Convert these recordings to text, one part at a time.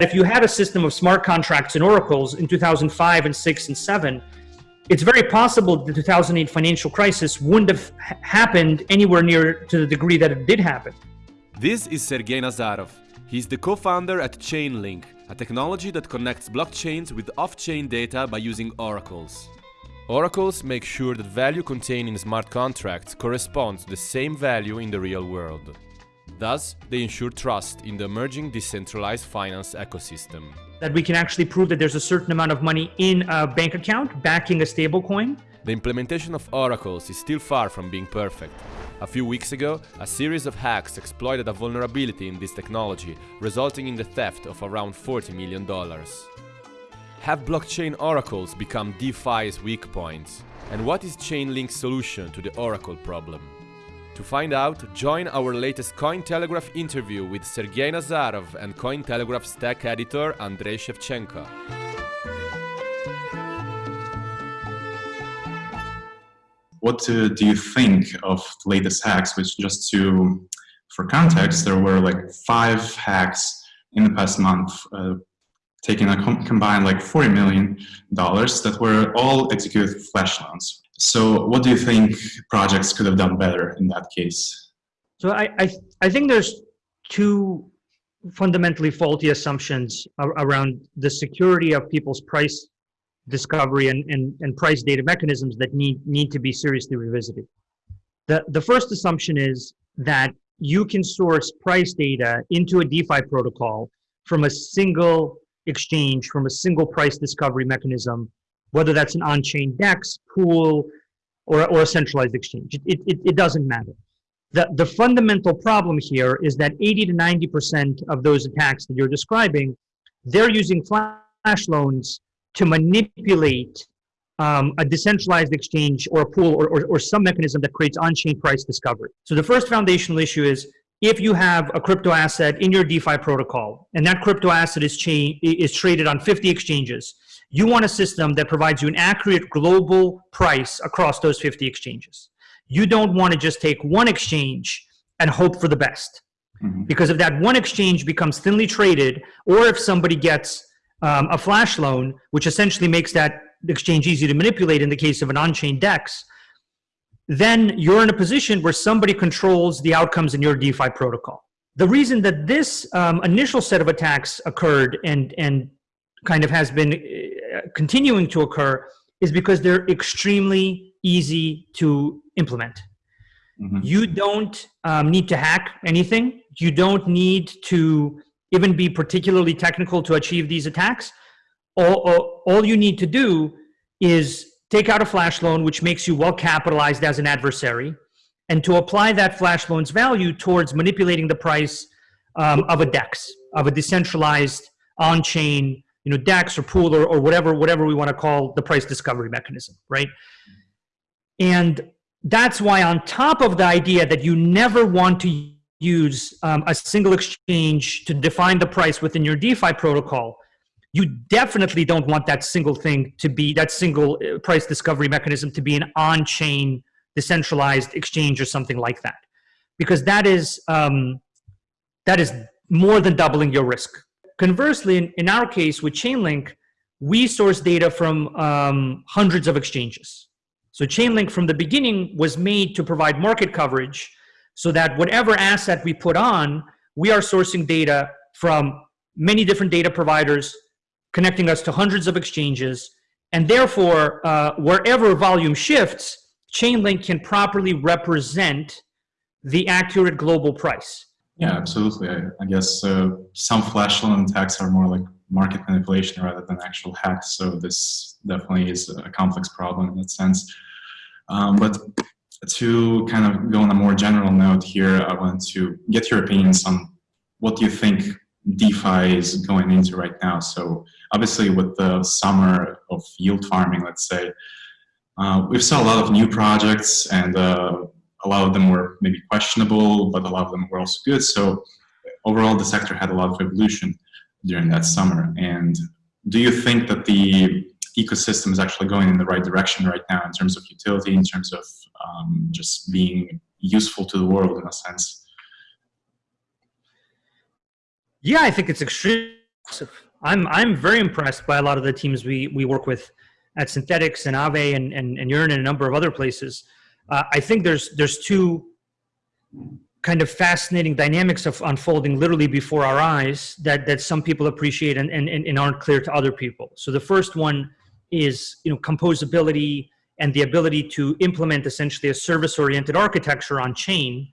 if you had a system of smart contracts and oracles in 2005 and 6 and 7, it's very possible the 2008 financial crisis wouldn't have happened anywhere near to the degree that it did happen. This is Sergey Nazarov. He's the co-founder at Chainlink, a technology that connects blockchains with off-chain data by using oracles. Oracles make sure that value contained in smart contracts corresponds to the same value in the real world. Thus, they ensure trust in the emerging decentralized finance ecosystem. That we can actually prove that there's a certain amount of money in a bank account backing a stablecoin. The implementation of oracles is still far from being perfect. A few weeks ago, a series of hacks exploited a vulnerability in this technology, resulting in the theft of around $40 million. Have blockchain oracles become DeFi's weak points? And what is Chainlink's solution to the oracle problem? To find out, join our latest Cointelegraph interview with Sergey Nazarov and Cointelegraph's tech editor Andrei Shevchenko. What uh, do you think of the latest hacks? Which just to, for context, there were like five hacks in the past month, uh, taking a com combined like $40 million that were all executed with flash loans. So what do you think projects could have done better in that case? So I, I, I think there's two fundamentally faulty assumptions around the security of people's price discovery and, and, and price data mechanisms that need, need to be seriously revisited. The, the first assumption is that you can source price data into a DeFi protocol from a single exchange, from a single price discovery mechanism whether that's an on-chain DEX, pool, or, or a centralized exchange. It, it, it doesn't matter. The, the fundamental problem here is that 80 to 90% of those attacks that you're describing, they're using flash loans to manipulate um, a decentralized exchange or a pool or, or, or some mechanism that creates on-chain price discovery. So the first foundational issue is if you have a crypto asset in your DeFi protocol and that crypto asset is, is traded on 50 exchanges, you want a system that provides you an accurate global price across those 50 exchanges. You don't want to just take one exchange and hope for the best. Mm -hmm. Because if that one exchange becomes thinly traded, or if somebody gets um, a flash loan, which essentially makes that exchange easy to manipulate in the case of an on-chain DEX, then you're in a position where somebody controls the outcomes in your DeFi protocol. The reason that this um, initial set of attacks occurred and, and kind of has been continuing to occur is because they're extremely easy to implement. Mm -hmm. You don't um, need to hack anything. You don't need to even be particularly technical to achieve these attacks. All, all, all you need to do is take out a flash loan, which makes you well capitalized as an adversary, and to apply that flash loan's value towards manipulating the price um, of a DEX, of a decentralized on-chain you know, DEX or pool or, or whatever, whatever we want to call the price discovery mechanism, right? And that's why on top of the idea that you never want to use um, a single exchange to define the price within your DeFi protocol, you definitely don't want that single thing to be, that single uh, price discovery mechanism to be an on-chain decentralized exchange or something like that. Because that is, um, that is more than doubling your risk. Conversely, in, in our case with Chainlink, we source data from um, hundreds of exchanges. So Chainlink from the beginning was made to provide market coverage so that whatever asset we put on, we are sourcing data from many different data providers, connecting us to hundreds of exchanges. And therefore, uh, wherever volume shifts, Chainlink can properly represent the accurate global price. Yeah, absolutely. I, I guess uh, some flash loan attacks are more like market manipulation rather than actual hacks. So this definitely is a complex problem in that sense. Um, but to kind of go on a more general note here, I want to get your opinions on what do you think DeFi is going into right now. So obviously with the summer of yield farming, let's say, uh, we've saw a lot of new projects and uh, a lot of them were maybe questionable, but a lot of them were also good. So overall, the sector had a lot of evolution during that summer. And do you think that the ecosystem is actually going in the right direction right now in terms of utility, in terms of um, just being useful to the world in a sense? Yeah, I think it's extremely I'm I'm very impressed by a lot of the teams we we work with at Synthetix and Aave and and, and Yearn and a number of other places. Uh, I think there's there's two kind of fascinating dynamics of unfolding literally before our eyes that that some people appreciate and, and, and aren't clear to other people. So the first one is you know composability and the ability to implement essentially a service-oriented architecture on chain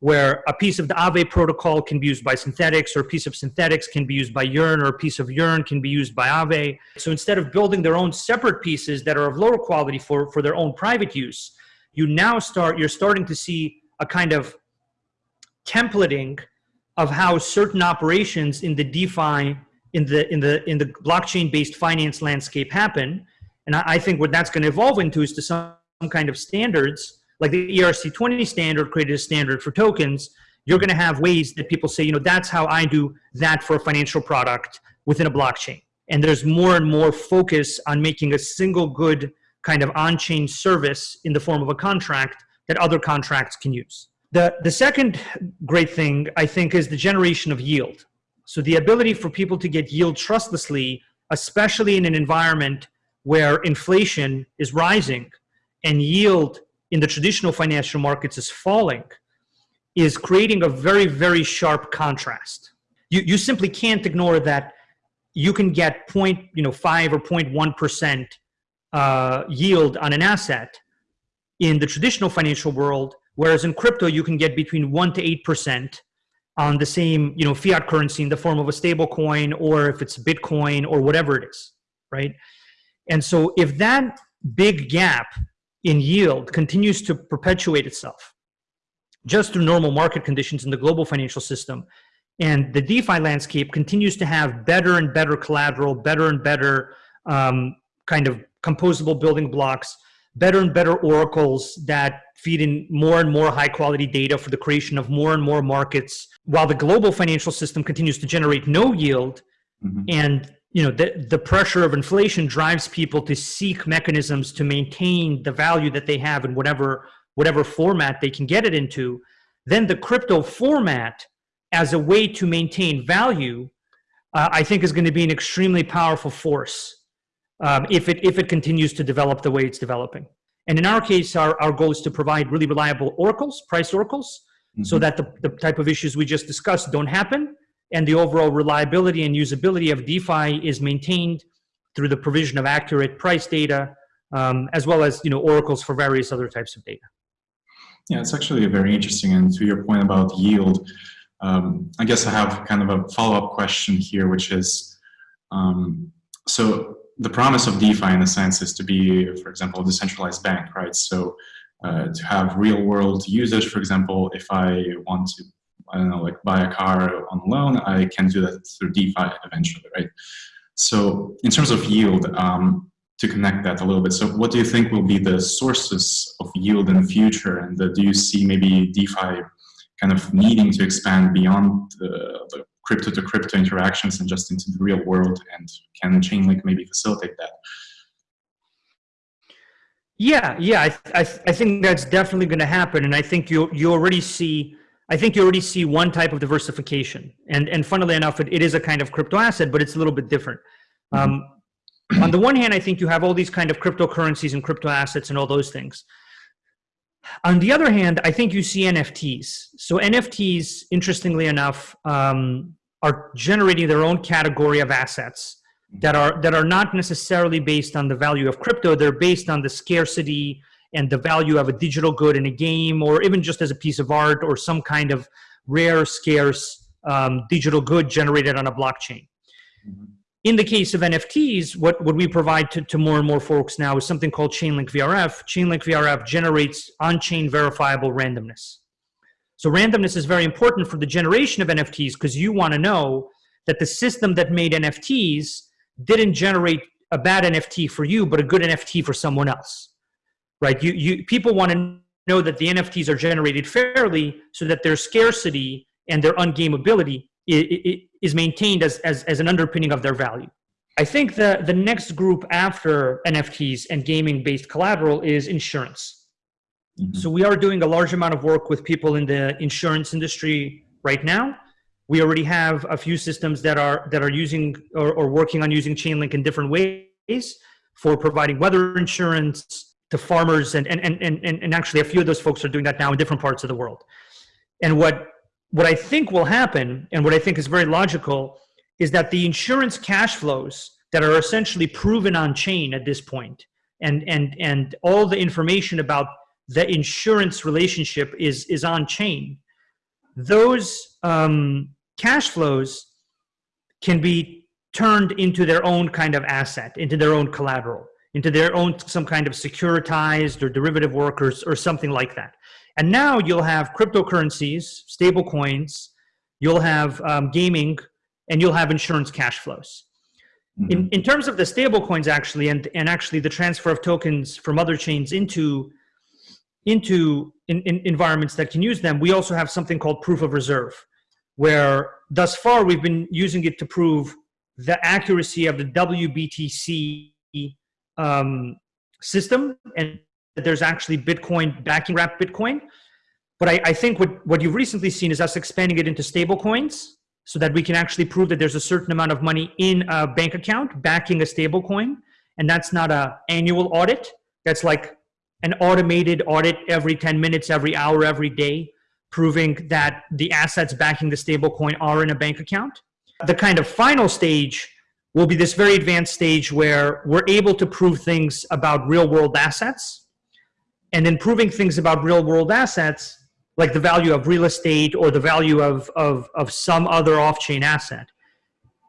where a piece of the Aave protocol can be used by Synthetix or a piece of Synthetix can be used by Yearn or a piece of Yearn can be used by Aave. So instead of building their own separate pieces that are of lower quality for, for their own private use, you now start, you're starting to see a kind of templating of how certain operations in the DeFi, in the, in the, in the blockchain-based finance landscape happen. And I, I think what that's going to evolve into is to some, some kind of standards, like the ERC20 standard created a standard for tokens. You're going to have ways that people say, you know, that's how I do that for a financial product within a blockchain. And there's more and more focus on making a single good kind of on-chain service in the form of a contract that other contracts can use. The, the second great thing, I think, is the generation of yield. So the ability for people to get yield trustlessly, especially in an environment where inflation is rising and yield in the traditional financial markets is falling, is creating a very, very sharp contrast. You, you simply can't ignore that you can get point, you know, five or 0.1% uh, yield on an asset in the traditional financial world, whereas in crypto you can get between one to eight percent on the same you know fiat currency in the form of a stable coin or if it's Bitcoin or whatever it is, right? And so if that big gap in yield continues to perpetuate itself just through normal market conditions in the global financial system, and the DeFi landscape continues to have better and better collateral, better and better um, kind of composable building blocks, better and better oracles that feed in more and more high quality data for the creation of more and more markets while the global financial system continues to generate no yield. Mm-hmm. and you know the, the pressure of inflation drives people to seek mechanisms to maintain the value that they have in whatever whatever format they can get it into. Then the crypto format as a way to maintain value uh, i think is going to be an extremely powerful force um, if, it, if it continues to develop the way it's developing. And in our case, our, our goal is to provide really reliable oracles, price oracles, mm -hmm. so mm-hmm. that the, the type of issues we just discussed don't happen and the overall reliability and usability of DeFi is maintained through the provision of accurate price data, um, as well as you know oracles for various other types of data. Yeah, it's actually very interesting. And to your point about yield, um, I guess I have kind of a follow-up question here, which is, um, so the promise of DeFi in a sense is to be, for example, a decentralized bank, right? So uh, to have real world usage, for example, if I want to, I don't know, like buy a car on loan, I can do that through DeFi eventually, right? So in terms of yield, um, to connect that a little bit, so what do you think will be the sources of yield in the future? And uh, do you see maybe DeFi kind of needing to expand beyond the, the crypto to crypto interactions and just into the real world and can chainlink maybe facilitate that yeah yeah i, I, I think that's definitely going to happen and i think you you already see i think you already see one type of diversification and and funnily enough it, it is a kind of crypto asset but it's a little bit different mm -hmm. um, on the one hand i think you have all these kind of cryptocurrencies and crypto assets and all those things on the other hand, I think you see NFTs. So NFTs, interestingly enough, um, are generating their own category of assets that are that are not necessarily based on the value of crypto. They're based on the scarcity and the value of a digital good in a game or even just as a piece of art or some kind of rare scarce um, digital good generated on a blockchain. Mm-hmm. in the case of nfts what, what we provide to, to more and more folks now is something called chainlink vrf chainlink vrf generates on-chain verifiable randomness so randomness is very important for the generation of NFTs because you want to know that the system that made NFTs didn't generate a bad NFT for you, but a good NFT for someone else, right? You, you, people want to know that the NFTs are generated fairly so that their scarcity and their ungameability is maintained as, as, as an underpinning of their value. I think the, the next group after NFTs and gaming-based collateral is insurance. Mm -hmm. So we are doing a large amount of work with people in the insurance industry right now. We already have a few systems that are that are using or, or working on using Chainlink in different ways for providing weather insurance to farmers, and and and and and actually a few of those folks are doing that now in different parts of the world. And what what I think will happen, and what I think is very logical, is that the insurance cash flows that are essentially proven on chain at this point, and and and all the information about the insurance relationship is is on chain. Those um, cash flows can be turned into their own kind of asset, into their own collateral, into their own some kind of securitized or derivative workers or something like that. And now you'll have cryptocurrencies, stable coins, you'll have um, gaming, and you'll have insurance cash flows. In, in terms of the stable coins actually, and, and actually the transfer of tokens from other chains into, into in, in environments that can use them, we also have something called proof of reserve, where thus far we've been using it to prove the accuracy of the WBTC um, system and that there's actually Bitcoin backing wrap Bitcoin. But I, I, think what, what you've recently seen is us expanding it into stable coins so that we can actually prove that there's a certain amount of money in a bank account backing a stable coin. And that's not a annual audit. That's like an automated audit every 10 minutes, every hour, every day, proving that the assets backing the stablecoin are in a bank account. The kind of final stage will be this very advanced stage where we're able to prove things about real world assets and then proving things about real world assets like the value of real estate or the value of, of, of some other off-chain asset.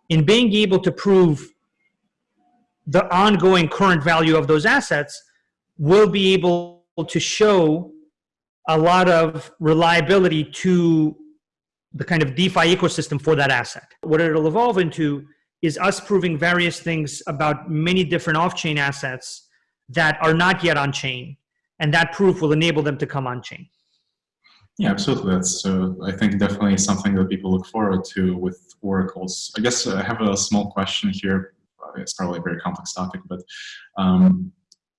In being able to prove the ongoing current value of those assets, we'll be able to show a lot of reliability to the kind of DeFi ecosystem for that asset. What it'll evolve into is us proving various things about many different off-chain assets that are not yet on-chain, and that proof will enable them to come on-chain. Yeah, absolutely. That's, uh, I think, definitely something that people look forward to with oracles. I guess I have a small question here. It's probably a very complex topic, but um,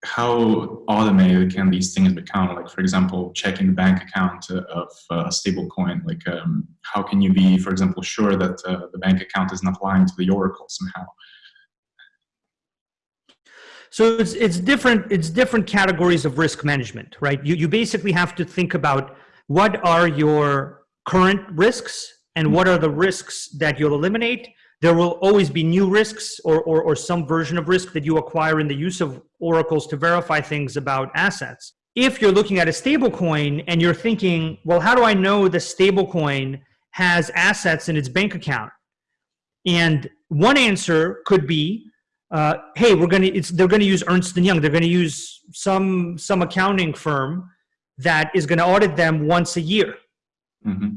how automated can these things become? Like, for example, checking the bank account of a stable coin. Like, um, how can you be, for example, sure that uh, the bank account is not lying to the oracle somehow? So it's it's different. It's different categories of risk management, right? You you basically have to think about what are your current risks and what are the risks that you'll eliminate. There will always be new risks or, or, or some version of risk that you acquire in the use of oracles to verify things about assets. If you're looking at a stable coin and you're thinking, well, how do I know the stable coin has assets in its bank account? And one answer could be, uh, hey, we're gonna, it's, they're gonna use Ernst & Young. They're gonna use some, some accounting firm that is going to audit them once a year. Mm-hmm.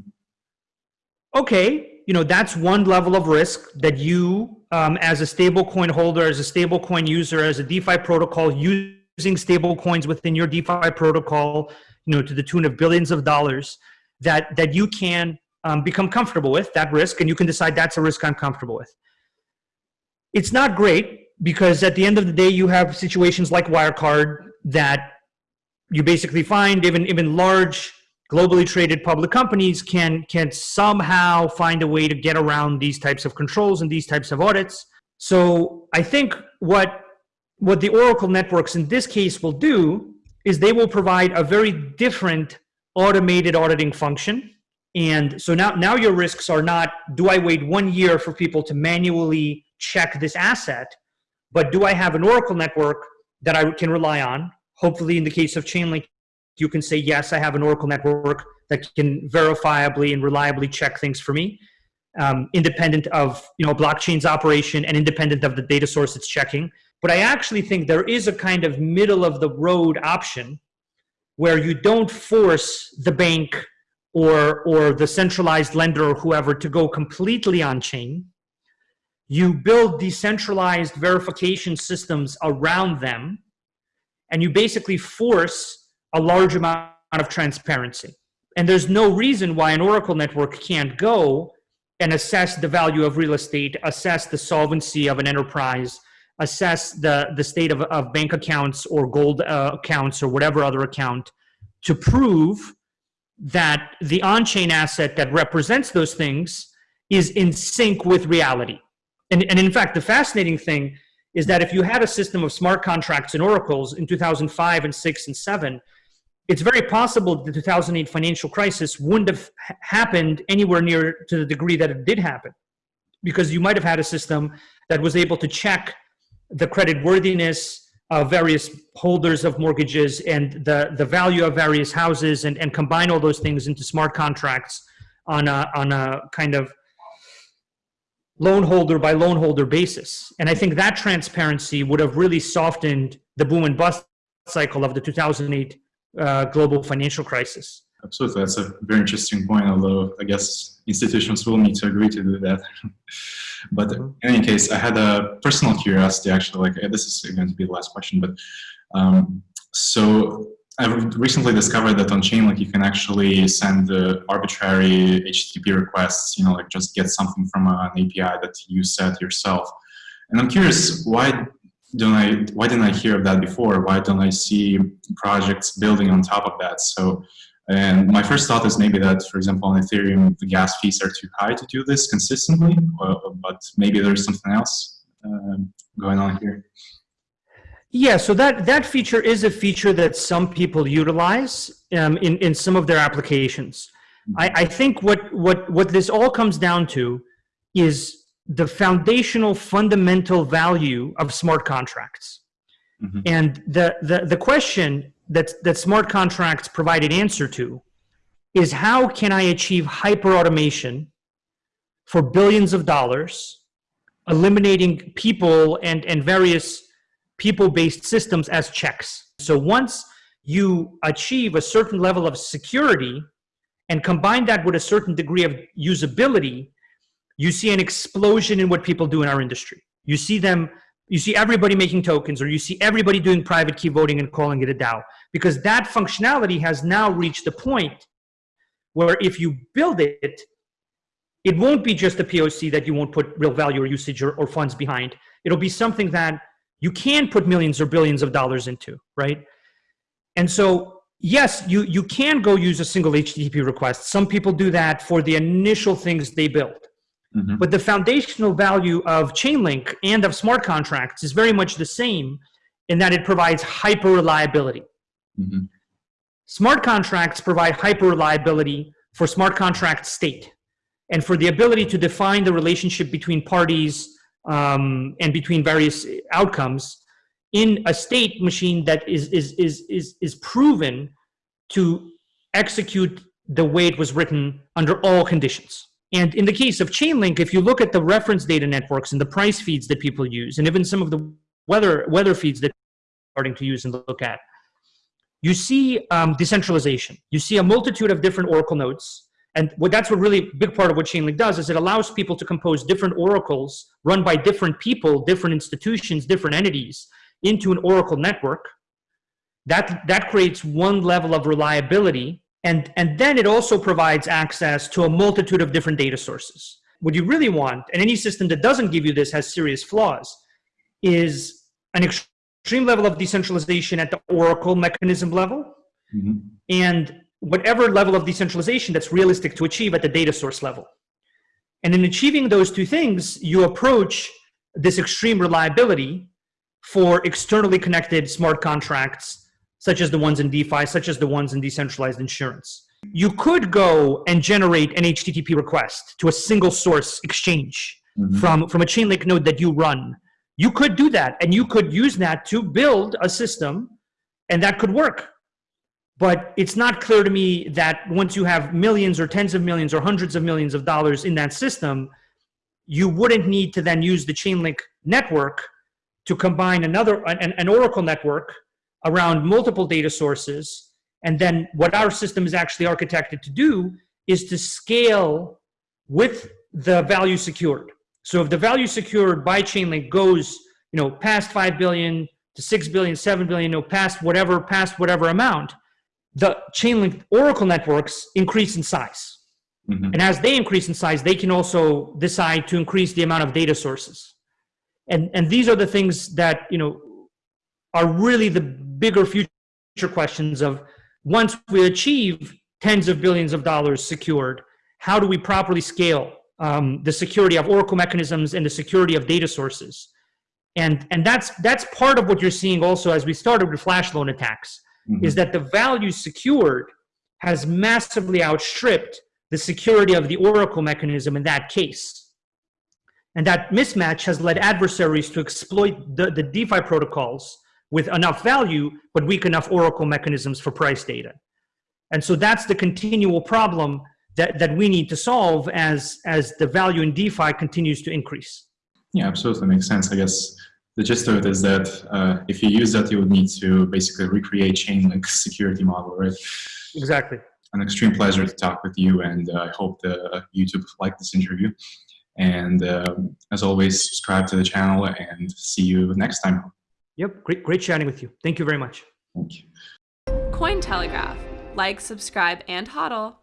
Okay, you know that's one level of risk that you, um, as a stablecoin holder, as a stablecoin user, as a DeFi protocol, using stablecoins within your DeFi protocol, you know, to the tune of billions of dollars, that that you can um, become comfortable with that risk, and you can decide that's a risk I'm comfortable with. It's not great because at the end of the day, you have situations like Wirecard that you basically find even even large globally traded public companies can can somehow find a way to get around these types of controls and these types of audits. So I think what what the Oracle networks in this case will do is they will provide a very different automated auditing function. And so now, now your risks are not, do I wait one year for people to manually check this asset, but do I have an Oracle network that I can rely on Hopefully, in the case of Chainlink, you can say, yes, I have an Oracle network that can verifiably and reliably check things for me, um, independent of you know blockchain's operation and independent of the data source it's checking. But I actually think there is a kind of middle of the road option where you don't force the bank or, or the centralized lender or whoever to go completely on chain. You build decentralized verification systems around them and you basically force a large amount of transparency. And there's no reason why an Oracle network can't go and assess the value of real estate, assess the solvency of an enterprise, assess the, the state of, of bank accounts or gold uh, accounts or whatever other account to prove that the on-chain asset that represents those things is in sync with reality. And, and in fact, the fascinating thing is that if you had a system of smart contracts and oracles in 2005 and 6 and 7, it's very possible the 2008 financial crisis wouldn't have happened anywhere near to the degree that it did happen. Because you might have had a system that was able to check the credit worthiness of various holders of mortgages and the, the value of various houses and, and combine all those things into smart contracts on a, on a kind of loan holder by loan holder basis. And I think that transparency would have really softened the boom and bust cycle of the 2008 uh, global financial crisis. Absolutely, that's a very interesting point. Although I guess institutions will need to agree to do that. but in any case, I had a personal curiosity. Actually, like this is going to be the last question. But um, so I've recently discovered that on Chainlink you can actually send uh, arbitrary HTTP requests. You know, like just get something from an API that you set yourself. And I'm curious why don't I why didn't I hear of that before? Why don't I see projects building on top of that? So and my first thought is maybe that, for example, on Ethereum, the gas fees are too high to do this consistently, but maybe there's something else uh, going on here. Yeah, so that, that feature is a feature that some people utilize um, in, in some of their applications. I, I think what, what, what this all comes down to is the foundational fundamental value of smart contracts. Mm -hmm. And the, the, the question that, that smart contracts provide an answer to is how can I achieve hyper automation for billions of dollars, eliminating people and, and various people-based systems as checks. So once you achieve a certain level of security and combine that with a certain degree of usability, you see an explosion in what people do in our industry. You see them you see everybody making tokens or you see everybody doing private key voting and calling it a DAO because that functionality has now reached a point where if you build it, it won't be just a POC that you won't put real value or usage or, or funds behind. It'll be something that you can put millions or billions of dollars into, right? And so, yes, you, you can go use a single HTTP request. Some people do that for the initial things they build. Mm -hmm. But the foundational value of Chainlink and of smart contracts is very much the same in that it provides hyper reliability. Mm -hmm. Smart contracts provide hyper reliability for smart contract state and for the ability to define the relationship between parties um, and between various outcomes in a state machine that is, is, is, is, is proven to execute the way it was written under all conditions. And in the case of Chainlink, if you look at the reference data networks and the price feeds that people use, and even some of the weather, weather feeds that starting to use and look at, you see um, decentralization. You see a multitude of different Oracle nodes. And what that's what really big part of what Chainlink does is it allows people to compose different oracles run by different people, different institutions, different entities into an Oracle network. That, that creates one level of reliability and, and then it also provides access to a multitude of different data sources. What you really want, and any system that doesn't give you this has serious flaws, is an extreme level of decentralization at the Oracle mechanism level, mm -hmm. and whatever level of decentralization that's realistic to achieve at the data source level. And in achieving those two things, you approach this extreme reliability for externally connected smart contracts such as the ones in DeFi, such as the ones in decentralized insurance. You could go and generate an HTTP request to a single source exchange mm -hmm. from, from a Chainlink node that you run. You could do that, and you could use that to build a system, and that could work. But it's not clear to me that once you have millions or tens of millions or hundreds of millions of dollars in that system, you wouldn't need to then use the Chainlink network to combine another an, an Oracle network around multiple data sources. And then what our system is actually architected to do is to scale with the value secured. So if the value secured by Chainlink goes, you know, past 5 billion to 6 billion, 7 billion, you know, past whatever, past whatever amount, the Chainlink Oracle networks increase in size. Mm -hmm. And as they increase in size, they can also decide to increase the amount of data sources. And, and these are the things that, you know, are really the bigger future questions of once we achieve tens of billions of dollars secured, how do we properly scale um, the security of Oracle mechanisms and the security of data sources. And, and that's, that's part of what you're seeing also as we started with flash loan attacks, Mhm. is that the value secured has massively outstripped the security of the Oracle mechanism in that case. And that mismatch has led adversaries to exploit the, the DeFi protocols with enough value, but weak enough Oracle mechanisms for price data. And so that's the continual problem that, that we need to solve as, as the value in DeFi continues to increase. Yeah, absolutely makes sense. I guess the gist of it is that uh, if you use that, you would need to basically recreate Chainlink security model, right? Exactly. An extreme pleasure to talk with you, and uh, I hope the YouTube liked this interview. And um, as always, subscribe to the channel, and see you next time. Yep, great, great chatting with you. Thank you very much. Thank you. Cointelegraph. Like, subscribe, and hodl.